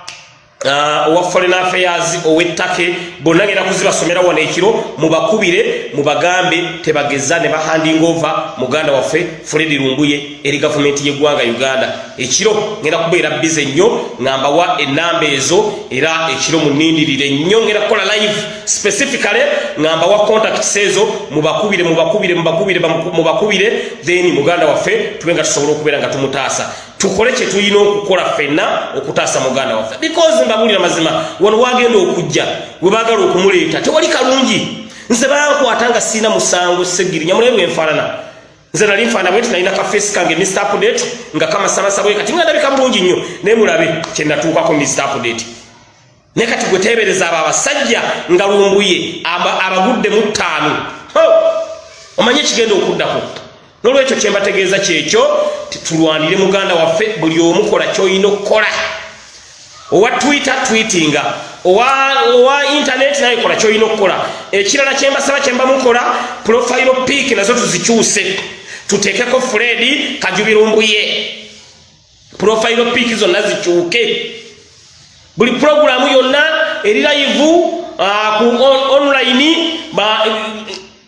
owa foreign affairs owettake bonna genda kuzibasomera wano ekiro mubakubire mubagambe tebageza ne bahanding over muganda waffe fredi lumbuye eri gavumenti y'eggwanga uganda. Ekiro ngenda kubeera bize nnyo ngambawa enamba ezo era ekiro munindirire nnyo ngenda kukola live specifically ngambawa contacts ezo mubakubire mubakubire mubakubire mubakubire then muganda waffe tube nga tusobola okubeera nga tumutaasa tukole kye tulina okukola ffenna okutaasa muganda waffe. Because mbabulira mazima wano wagenda okujja we baagala okumuleeta tewali kalungi. Nze bankwata nga siina musango segiri nyamulaye bwenfaanana nze nali nfaana bwe tinalina kafeesi kange mr update nga kamasamasa bwe kati nga ndabika bulungi nnyo. Naye mulabe kye natuukako mr update. Naye kati gwe teebereza abo abasajja nga lumbuye abaguddemu ttaano. Omanye ekigenda okuddako nolwekyo kyembategeeza kyekyo tulwanire muganda waffe buli omukola kyolina okukola. Owa twitter tweetinga owa intaneti naye kola kyolina okukola. Ekirala kyembasaba kyembamukola profile pik nazo tuzikyuse. Tuteekeko fredi kajubirumbuye. Profile pik zonna zikyuke. Buli puroguramu yonna eri live uh, ku online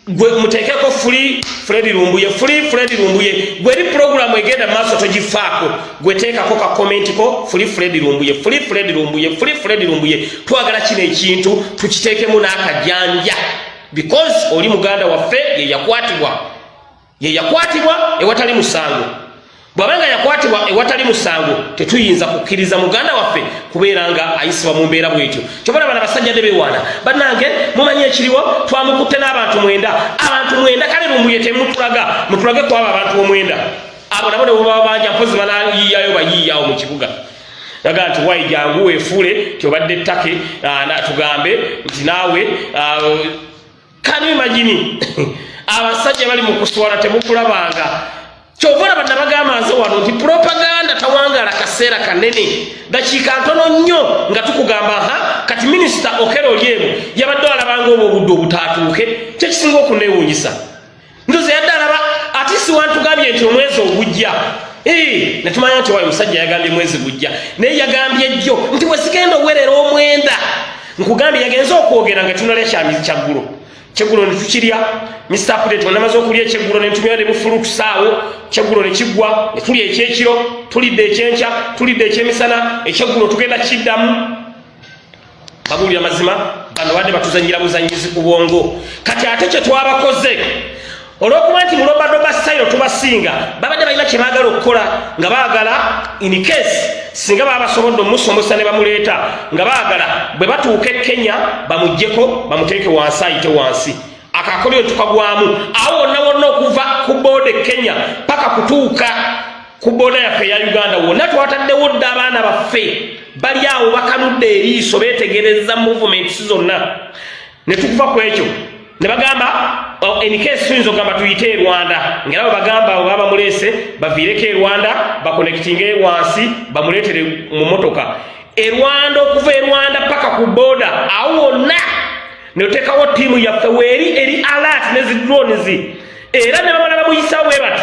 gwe muteekeko free fredi lumbuye free fredi lumbuye gwe eri puroguramu egenda maaso togifaako gwe teekako kakomenti ko free fredi lumbuye free fredi lumbuye free fredi lumbuye. Twagala kino ekintu tukiteekemu n'akajanja. Because oli muganda waffe yeyakwatibwa yeyakwatibwa ewatali musango bw'abanga yakwatibwa ewatali musango tetuyinza kukkiriza muganda waffe kubeera nga ayisibwa mu mbeera bwetyo. Kyobala bana basajja ne beewaana bannange mumanyi ekiriwo? Twamukutte n'abantu mwenda. Abantu mwenda kale lumbuye temutulaga mutulage kwaba abantu omwenda. Abo nabo ne bwebaba banja mpozi banayiyayo bayiiyawo mu kibuga. Aga nti wayi jangu weefuule tyobadde ettake tugambe nti naawe kanu imagini abasajja bali mu kuswala temukulabanga kyova olaba nabagamba nze wano nti propaganda tawangala kaseera kanene. Dakiika ntono nnyo nga tukugamba ha kati minisita okero olyemu yabadde alabanga obwo obudde obutaatuuke kyekisinga okuneewuunyisa? Ndoze yadde alaba ati siwantugambye nti omwezi ogujja. Netumanya nti wayo omusajja yagambye mwezi gujja. Naye yagambye jjo nti wesigenda owerera omwenda. Nkugambye yagenze okwogera nga tunalya kyamizi kyaggulo kyeggulo ne tukirya mr pudate onamaze okulya ekyeggulo ne ntumira ne bufulu tusaawo kyeggulo ne kiggwa ne tulya ekyekiro tulidde ekyenkya tulidde ekyemisana ekyeggulo tugenda kiddamu babuulira mazima bano badde batuzanyira buzanyizi ku bwongo. Kati ate kye twabakoze olwokuba nti mulobadoba style tubasinga babadde balina kye baagala okukola nga baagala in case singa baba basobodde omusomesa ne bamuleeta nga baagala bwe batuuka e kenya bamugjeko bamuteeke wansi ayite wansi. Akakolyo tukagwamu. Awo wonna wonna okuva ku booda e kenya paka kutuuka ku booda yaffe eya uganda wonna twataddewo dde abaana baffe. Bali awo bakanudde eriiso beetegereza movements zonna. Ne tukuva ku ekyo. Ne bagamba enikesi tuyinza okugamba tuyite e rwanda. Ngaera bwe bagamba bwe baba bamuleese baviireko e rwanda bakonekitinge wansi bamuleetere mu motoka e rwanda okuva e rwanda paka ku booda awo wonna neotekawo tiimu yaffe weeri eri alat ne zidrones era ne bamala bamuyisawo bwe bati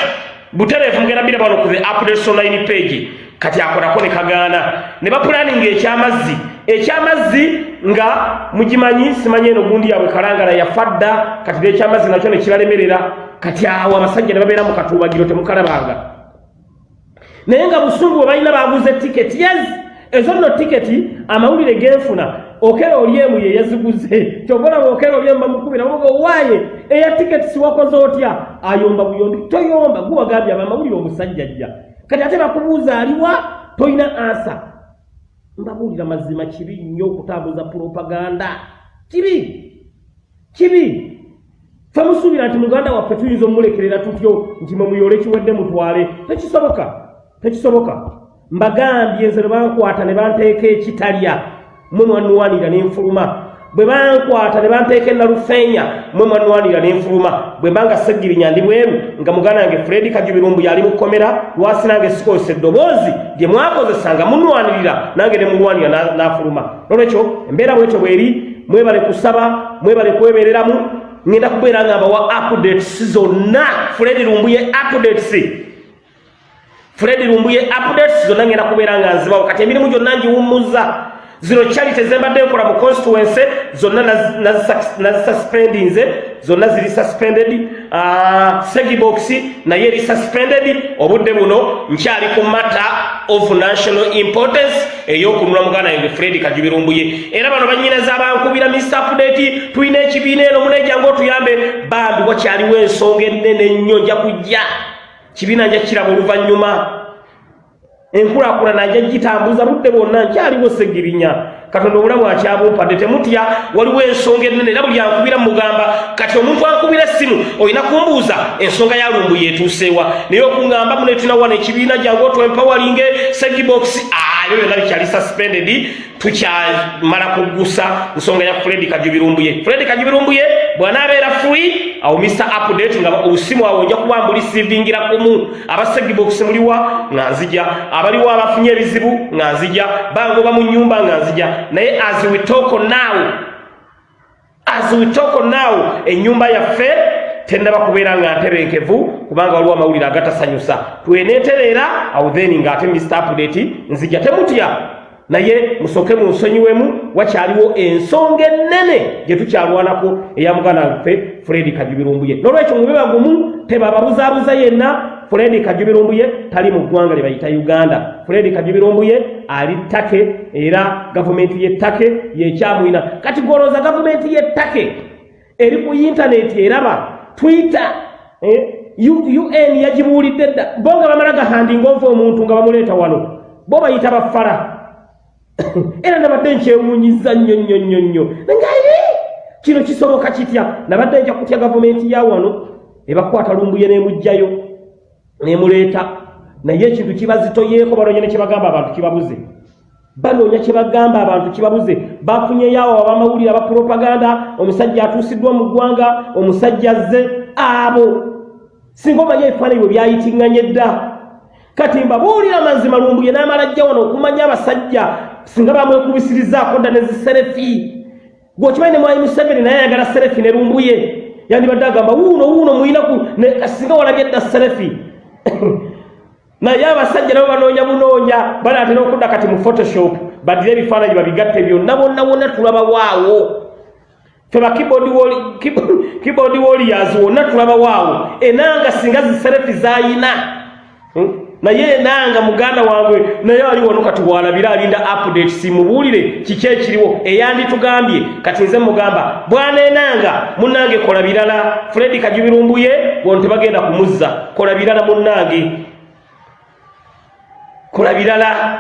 butereefu mugenda bira bano ku the updates online page kati akolako ne kagaana. Ne bapulaninga ekyamazzi. Ekyamazzi nga mugimanyi simanyi eno gundi yabwe kalangala yafadda kati nekyamazzi nakyo nekibalemerera kati awo abasajja ne babeera mu katuubagiro temukalabanga. Naye nga busungu bwe balina baguze tiketi. Yes! Ezo nno tiketi amawulire genfuna. Okera olyemu ye yaziguze. Kyobolaba okera olyemu bamukubira bamuga owaaye eya tiketi siwakoze otya? Ayomba buyombi. Toyomba guwagambye aba amawulire omusajja jja kati ate bakubuuza aliwa? Tolina ansa mbabuulira mazima kibi nnyo okutambuza propaganda. Kibi? Kibi? Femusuubira nti muganda waffe tuyinza omumulekerera tutyo nti mwemuyole kiwedde mutwale. Tekisoboka tekisoboka. Mbagambye nze ne bankwata ne banteeka ekitalya mwe mwanuwanira n'enfuluma bwe bankwata ne banteeka enalufeenya mwe mwanuwanira n'enfuluma bwe mbanga seggirinya ndi bweru nga muganda wange fredi kajubirumbu yali mu kkomera lwasi nange sikozesa eddoboozi lye mwakozesa nga munwanirira nange ne mulwanira n'afuluma. Nolwekyo embeera bwetyo bweri mwebale kusaba mwebale kwebeereramu ŋŋenda kubeera nga mbawa updates zonna fredi lumbuye updates. Fredi lumbuye updates zonna ŋŋenda kubeera nga nzibawo. Kati emirimu gyonna ngiwummuza zino kyali tezembadde nkola mu constituency zonna nazisuspendinze zonna ziri suspended uh, segibox naye eri suspended. Obudde buno nkyali ku matter of national importance ey'okunula muganda yange fred kajubirumbuye. Era bano banyinaza bankubira mr update tulina ekibiina eno munejjange otuyambe. Bambi wakyaliwo ensonga ennene ennyo nja kujja. Kibiina nja kiraba oluvannyuma enkulaakulana nja gitambuza budde bwonna nkyaliwo segirinya. Katonda obulamu akyabumpadde temutya waliwo ensonga ennene era buli ankubira mugamba kati omuntu ankubira essimu olina kumbuuza? Ensonga ya lumbu yeetuuseewa naye okuŋŋamba mune tunawana ekibiina gyange otwempawalinge segibox ayo byonna bikyali suspended tukyamala kugusa nsonga ya fredi kajubirumbuye fredi kajubirumbuye bwanaabeera free awo mr update nga obusimu awo nja kuba mbulisivingira kumu. Abasegibox muliwa nga nzija. Abaliwo abafunye ebizibu nga nzija. Bangoba mu nyumba nga nzija. Naye as we talk now as we talk now ennyumba yaffe tendaba kubeera nga ntebenkevu kubanga waliwo amawulire agatasanyusa. Tweneetereera awo then ng'ate mr update nzija temutya naye musooke munsonyiwemu wakyaliwo ensonga ennene gye tukyalwanako eya muganda waffe fredi kajubirumbuye. N'olwekyo mube bagumu tebababuzaabuza yenna fredi kajubirumbuye tali mu ggwanga lye bayita uganda. Fredi kajubirumbuye ali ttake era gavumenti y'ettake yekyamwina kati gwolooza gavumenti y'ettake eri ku intaneti eraba twitter eh? un yagibuulidde dda. Bo nga bamala gahandinga ova omuntu nga bamuleeta wano bo bayita bafala era nabadde nkyewunyiza nnyo nnyo nnyo nnyo. Ngaye kino kisoboka kitya? Nabadde nja kutya gavumenti ya wano? Ebakwata lumbuye nemugjayo nemuleeta. Naye ekintu kibazitoyeeko banoonya ne kyebagamba abantu kibabuze. Banoonya kyebagamba abantu kibabuze. Bafunyeyoawo abamawulire abapropaganda omusajja atuusiddwa mu ggwanga omusajja azze abo. Singa omanye ebifaananyi bwe byayitiŋŋanye dda. Kati mbabuulira mazima lumbuye n'amala jja wano okumanya abasajja singa bamwekubisirizaako dda neziserefi gweokimanyi ne mwayi museveni naye ayagala serefi ne lumbuye yandibadde agamba wuuno wuuno muyinaku singa walabye dda serefi naye abasajja nabo banoonya bunoonya banaatera okudda kati mu photoshop badire ebifaananyi babigatte byonna bonna wonna tulabawaawo fe ba keyboard warriors wonna tulabawaawo enanga singa ziserefi zayina hmm? Naye enanga muganda wange naye ali wano kati walabira alinda update simubuulire kiki ekiriwo eyanditugambye. Kati nze mugamba bwana enanga munnange kola birala. Fredi kajubirumbuye wano tebagenda kumuzza kola birala munnange. Kola birala.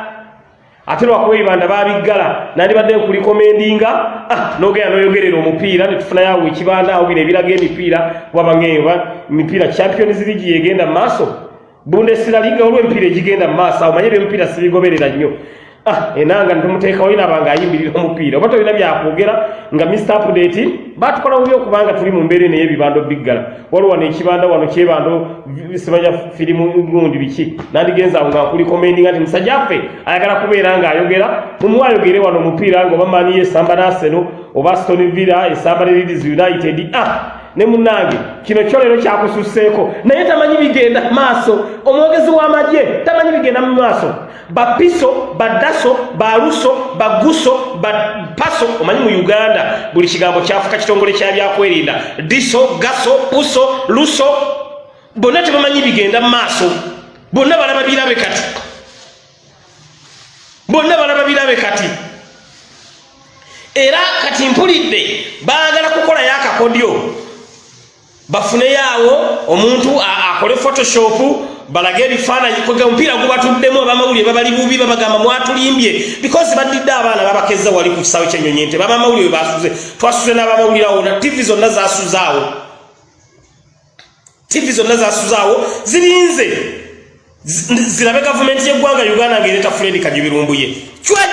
Ate lwakuba ebibanda babiggala nandibadde nkulikomendinga. Ah, nogenda noyogerera omupiira netufunayo awo ekibanda awo bino ebiraga emipiira wabangeeba emipiira champions league yegenda mu maaso bundesira liga olw'emipiira egigenda mu maaso awo manye byemipiira sibigoberera nnyo. Ah, enanga ntumuteekawo inaba nga ayimbirira omupiira. Oba tolina byakwogera nga mr update batukola bubi okubanga tuli mu mbeera eno ey'ebibando biggala. Waliwo wano ekibanda wano kyebando simanya firimu gundi biki? Nandigenza awo nga nkuli komendinga nti musajja ffe ayagala kubeera ng'ayogera. Mumuwayogere wano omupiira nga oba mani esamba naseno oba aston villa esamba ne leeds united. Ah ne munange kino kyo leero kyakususseeko naye tamanyi bigenda maaso. Omwogezi w'amagye tamanyi bigenda mu maaso. Bapiso badaso baluso baguso bapaso omanyi mu uganda buli kigambo kyafuka kitongole kya byakwerinda diso gaso puso luso bonna tebamanyi bigenda mu maaso. Bonna balaba birabe kati. Bonna balaba birabe kati. Era kati mpulidde baagala kukolayo akakodyo bafuneyaawo omuntu akole photoshop balage ebifaananyi kwega omupiira gubatuddemu abamawulire babali bubi babagamba mwatulimbye. Because badidde abaana babakeza wali ku kisaawe kyenyonyi nte babamawulire basuze twasuze n'abamawulire awo na tivi zonna zasuzaawo tivi zonna zasuzaawo zirinze. Zirabe gavumenti y'eggwanga uganda ngaereeta fuledi kajubirumbuye cwe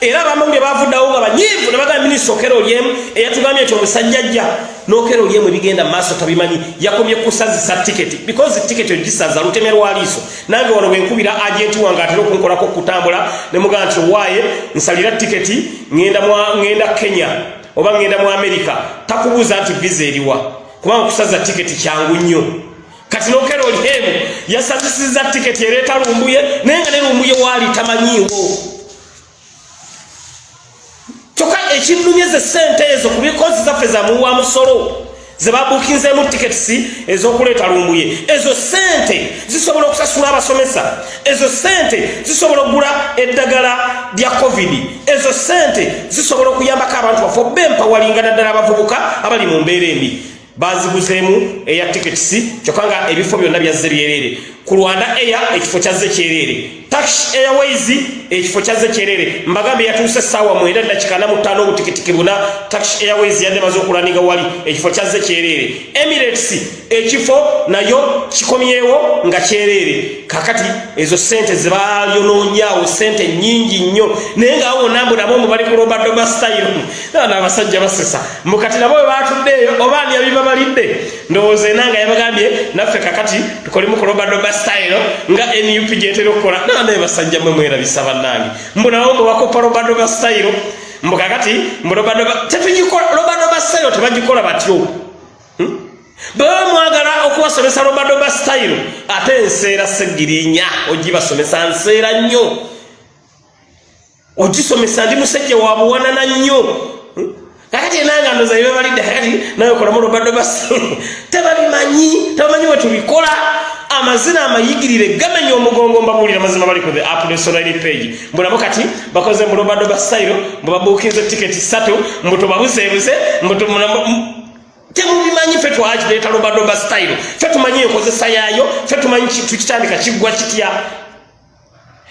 era abamawulire bavuddawo nga banyiivu ne bagamba minisita okera olyemu eyatugambye nti omusajja jja n'okera olyemu ebigenda mu maaso tabimanyi yakomye kusazisa tiketi. Because tiketi ogisaza luteme lwaliiso nange wano bwenkubira agenti wange atera okunkolako okutambula ne mugamba nti owaaye nsalira tiketi ŋŋenda kenya oba ŋŋenda mu amerika takubuuza nti visa eriwa kubanga okusaza tiketi kyangu nnyo. Kati n'okera olyemu yasazisiza tiketi ereeta lumbuye naye nga ne lumbuye waali tamanyiiwo kyokka ekinnumye ze sente ezo ku bikozi zaffe zamuwa musolo zebabukinzemu tiketisi ez'okuleeta lumbuye. Ezo sente zisobola okusasula abasomesa. Ezo sente zisobola okugula eddagala lya covid. Ezo sente zisobola okuyambako abantu baffe obempawalinga naddala abavubuka abali mu mbeera embi. Baziguzeemu eya tiketisi kyokka nga ebifo byonna byazze byerere ku rwanda eya ekifo kyazze kyerere tax airways ekifo kyazze kyerere mbagambe yatuuse essaawa mwenda dakika namutaano obutikitiki buna. Tax airways yadde maze okulaniga wali ekifo kyazze kyerere emirates ekifo nayo kikomyewo nga kyerere. Kakati ezo sente zebalyonoonyaawo sente nyingi nnyo. Naye ngaawo wonambu nabo mubali ku robadoma style naabasajja basesa. Mbukati nabo webatuddeeyo oba ani yabibabalidde ndowooza enanga yabagambye naffe kakati tukolemu ku robadoma style nga nup gyetera okukola. Naye basajja mwe mwerabisa bannange. Mbunawo mubakopa robadoma style mbukakati robadoma style tebagikola batyo. Hmm? baba mwagala okubasomesa robadoba style ate enseera segirinya ogibasomesa nseera nnyo. Ogisomesa ndi musajja wabuwanana nnyo kakati enanga ndoza bebalidde kakati naye okolamu robadoba style tebabimanyi tebamanyi wetubikola amazina amayigirire gamenya omugongo mbabuulira mazima bali ku the apnesonali page. Mbulabo kati bakoze murobadoba style mbubabuukinze tiketi satu mbutubabuzeebuze mbutu temubimanyi fe twakireeta lobadoba style fe tumanyi enkozesa yaayo fe tumanyi tukitandika kiggwa kitya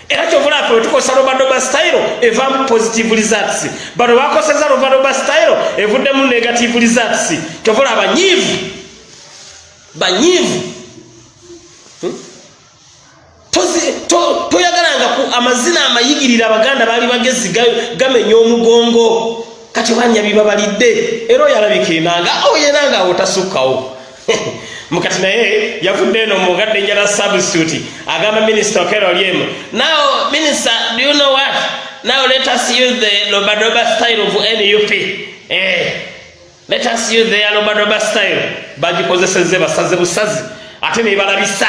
era kyovula fe wetukozesa lobadoba style evamu positive results. Bano bakoseza lobadoba style evuddemu negative results. Kyovula abanyiivu banyiivu. Hmm? toyagalanga amazina amayigirira abaganda baali bagezi gamenya omugongo. Kati wanya bibabalidde era oyalabika enanga oyenanga awo tasukkawo mukati naye yavudde eno mugadde njala substitute agamba minisita okeroliemu now minister do you know what? Now let us use the lobadoba style of nup eh, let us use the lobadoba style. Bagikozeseze basaze busazi ate nebalabisa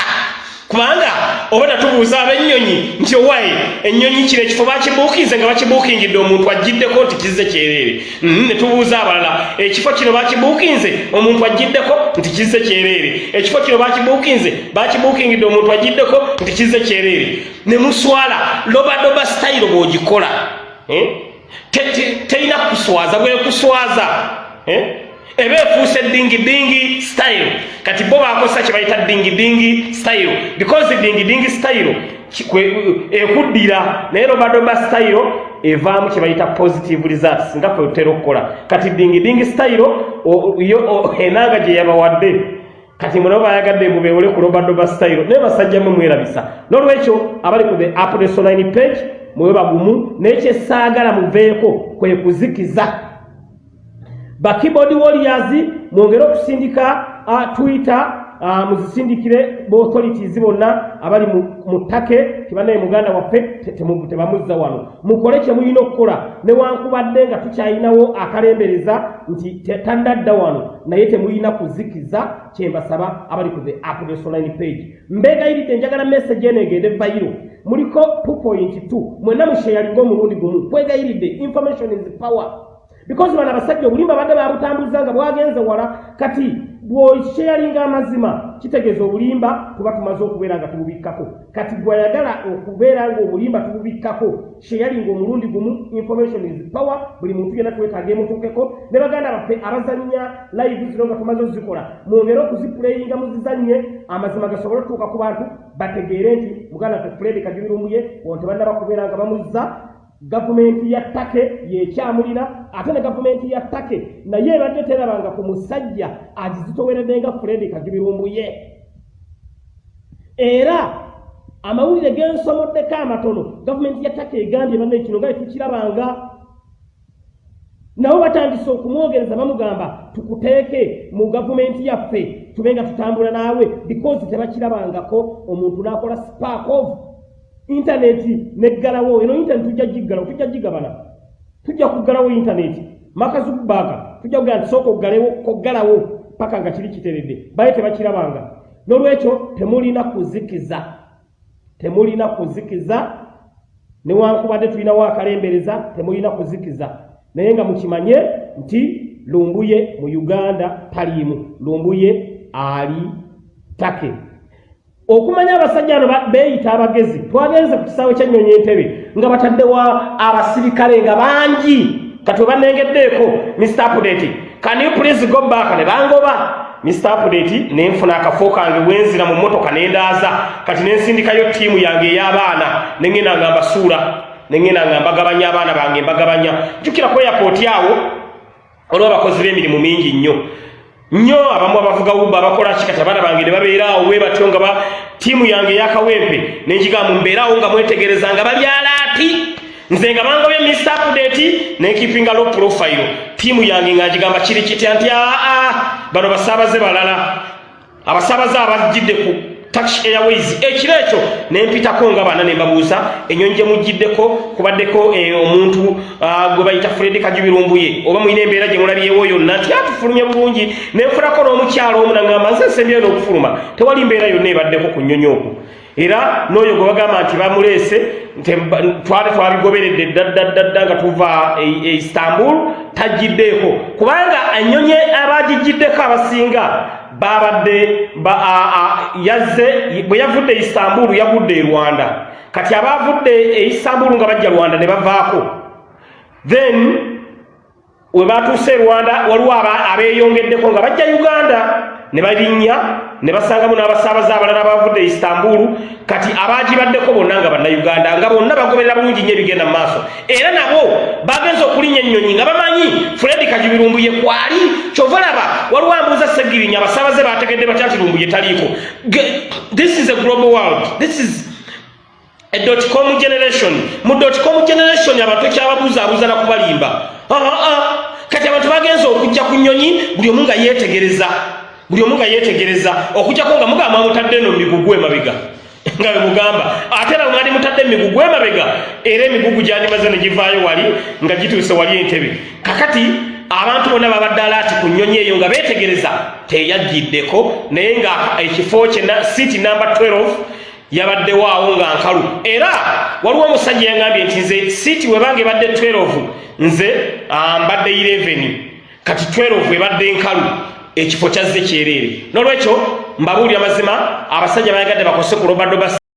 kubanga oba natubuuza ab'ennyonyi nti owaye ennyonyi kino ekifo bakibuukinze nga bakibuukingidde omuntu agiddeko nti kizze kyereere mm, ne tubuuza abalala ekifo kino bakibuukinze omuntu agiddeko nti kizze kyereere ekifo kino bakibuukinze bakibuukingidde omuntu agiddeko nti kizze kyereere ne muswala lobadoba sitayiro bw'ogikola eh? terina kuswaza bwekuswaza eh? Eba efuuse dingidingi style. Kati bo bakosa kyebayita dingidingi style. Because dingidingi style ekuddira naye lobadoba style evaamu kyebayita positive results. Nga fe otera okukola. Kati dingidingi style enanga gye yabawadde. Kati munabo bayagadde mubewole ku lobadoba style naye basajjamu mwerabisa. Nolwekyo abali ku the apdesoline page mwewe bagumu naye kyesaagala muveeko kwe kuzikiza ba keyboard warriors mwongere okusindika uh, twitter uh, muzisindikire authorities bonna abali mu ttake tibanaye muganda waffe tebamuzza wano. Mukole kye mulina okukola. Newankubadde nga tukyayinawo akalembereza nti tandadda wano. Naye temulina kuzikiza kyembasaba abali ku the updesoline page. Mbegayiridde njagala message eno egende vayiro muliko 2.2 mwenna musheyalinga omulundi gumu. Kwegayiridde information is power because bano abasajja obulimba badde babutambuza nga bwagenze wala kati bwosheyalinga amazima kitegeeza obulimba tuba tumaze okubeera nga tububikkako. Kati gwayagala okubeera nga obulimba tububikkako sheyalinga omulundi gumu information is power buli muntu yena twetaaga emutuukeko. Ne baganda baffe abazannya live zino nga tumaze ozikola mwongere okuzipuleyinga muzizannye amazima gasobole otutuuka ku bantu bategeere nti muganda ffe fred kagibirumbuye wonte bannaba kubeera nga bamuzza gavumenti ya ttake yekyamulira ate ne gavumenti ya ttake naye ebadde terabanga ku musajja agizitoweredde nga fredi kagibirumbuye era amawulire gensomoddeko amatono gavumenti ya ttake egambye banne kino nga etukirabanga nabo batandise okumwogereza bamugamba tukuteeke mu gavumenti yaffe tube nga tutambula naawe because tebakirabangako omuntu n'akola spark off intaneti neggalawo eno intaneti tujja giggalawo tujja gigabana. Tujja kuggalawo intaneti. Makazukubaaka tujja kugaa nti sooka oggalewo koggalawo paka nga kiri kiteredde baye tebakirabanga. N'olwekyo temulina kuzikiza. Temulina kuzikiza. Newankubadde tulinawo akalembereza temulina kuzikiza. Naye nga mukimanye nti lumbuye mu uganda taliimu. Lumbuye ali take okumanya abasajja ano beeyita abagezi twagenze ku kisaawe kyennyonyi entebe nga bataddewo abasirikale nga bangi. Kati webanengeddeeko mr apdate can you please go back? Ne bangoba. Mr apdate nenfuna akafo kange wenzira mu motoka nendaaza kati nensindikayo ttiimu yange ey'abaana nengenda nga mbasuula nengenda nga mbagabanya abaana bange mbagabanya. Jjukira ku airport awo olwa abakozi b'emirimu mingi nnyo nnyo abamu abavuga uba abakola kikati abaana bange ne babeeraawo we batyo nga ba ttiimu yange eyakawempe nenkigambu mbeeraawo nga mwetegereza nga babyalaati nze nga bangobye mr update nenkipinga lo profile. Ttiimu yange nga nkigamba kiri kitya? Nti aa bano basaabaze balala. Abasaabaze abajjidde tax airways. Ekiro ekyo nempitako nga bana nembabuuza enyonyi gye mujjiddeko kubaddeko eh, omuntu ah, gwe bayita fred kajubirumbuye oba mulina embeera gye mulabyewo yonna nti atufulumye bulungi nenfunako n'omukyalo omu naŋŋamba nze nsembyeyo n'okufuluma. Tewali mbeera yonna ebaddeko ku nnyonyi okwo era n'oyo gwe bagamba nti bamuleese twali twabigoberedde ddaddadda nga tuva e, e istanbul tajjiddeeko. Kubanga ennyonyi abagijjiddeko abasinga babadde yazze bwe yavudde e istanbul yagudde e rwanda. Kati abavudde e istanbul nga bajja rwanda ne bavaako. Then we batuuse e rwanda waliwo abeeyongeddeko nga bajja uganda ne balinnya ne basangamu n'abasaabaze abalala bavudde istanbulu kati abaagibaddeko bonna nga bannayuganda nga bonna bagoberera bulungi nnyo ebigenda mu maaso. Era nabo bagenza okulinnya ennyonyi nga bamanyi fredi kajubirumbuye kwali? Kyova laba waliwo ambuuza segirinya abasaabaze bategedde batya nti lumbuye taliiko? This is a global world. This is a dotcom generation. Mu dotcom generation abantu kyababuzaabuza nakubalimba kati abantu bagenza okujja ku nnyonyi buli omu nga yeetegereza buli omu nga yeetegereza okujjako nga mugamba mutadde no migugu emabega. Nga bemugamba ate era mwali mutadde emigugu emabega era emigugu gyandimaze ne givaayo wali nga gituuse wali entebe. Kakati abantu bonna babadde alaati ku nnyonyi eyo nga beetegereza teyajjiddeko naye nga ekifo kye siti namba 12 yabaddewaawo nga nkalu. Era waliwo omusajja yangambye nti nze siiti webanga ebadde 12 nze mbadde 11 kati 12 ebadde nkalu ekifo kyazze kyereere nolwekyo mbabuulira mazima abasajja bayagadde bakose ku robadoba